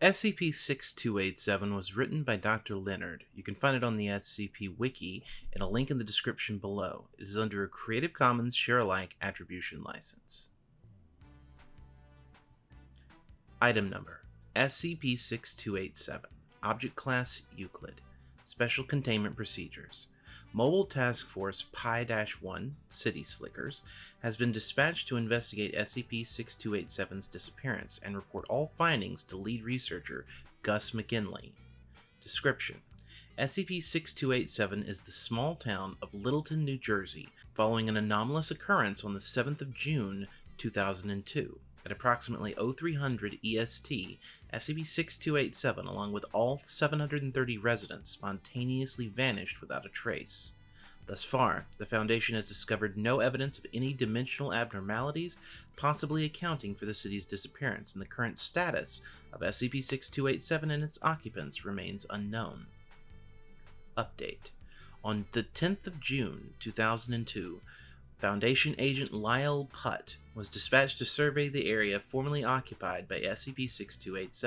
SCP-6287 was written by Dr. Leonard. You can find it on the SCP Wiki in a link in the description below. It is under a Creative Commons Share-alike Attribution License. Item Number SCP-6287 Object Class Euclid Special Containment Procedures Mobile Task Force Pi-1 City Slickers has been dispatched to investigate SCP-6287's disappearance and report all findings to lead researcher Gus McGinley. Description SCP-6287 is the small town of Littleton, New Jersey, following an anomalous occurrence on the 7th of June 2002. At approximately 0300 EST, SCP-6287, along with all 730 residents, spontaneously vanished without a trace. Thus far, the Foundation has discovered no evidence of any dimensional abnormalities possibly accounting for the city's disappearance, and the current status of SCP-6287 and its occupants remains unknown. Update. On the 10th of June 2002, Foundation agent Lyle Putt was dispatched to survey the area formerly occupied by SCP-6287.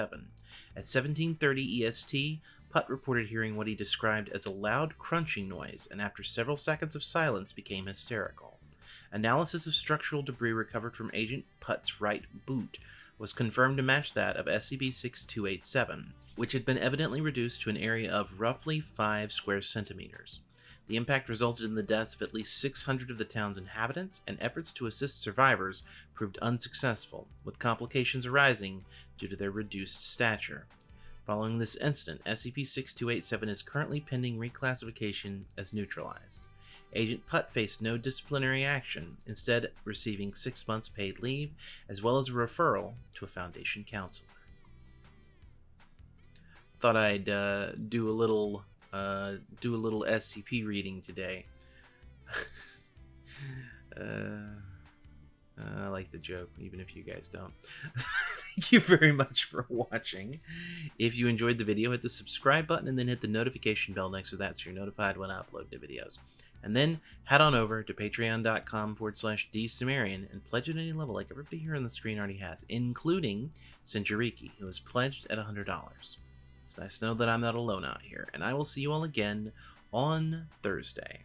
At 1730 EST, Putt reported hearing what he described as a loud crunching noise and after several seconds of silence became hysterical. Analysis of structural debris recovered from Agent Putt's right boot was confirmed to match that of SCP-6287, which had been evidently reduced to an area of roughly 5 square centimeters. The impact resulted in the deaths of at least 600 of the town's inhabitants, and efforts to assist survivors proved unsuccessful, with complications arising due to their reduced stature. Following this incident, SCP-6287 is currently pending reclassification as neutralized. Agent Putt faced no disciplinary action, instead receiving six months paid leave, as well as a referral to a Foundation counselor. Thought I'd uh, do a little uh, do a little SCP reading today. uh, I like the joke, even if you guys don't. Thank you very much for watching. If you enjoyed the video, hit the subscribe button and then hit the notification bell next to that so you're notified when I upload new videos. And then head on over to patreon.com forward slash dsumerian and pledge at any level like everybody here on the screen already has, including Sinjariki, who has pledged at $100. Nice to know that I'm not alone out here, and I will see you all again on Thursday.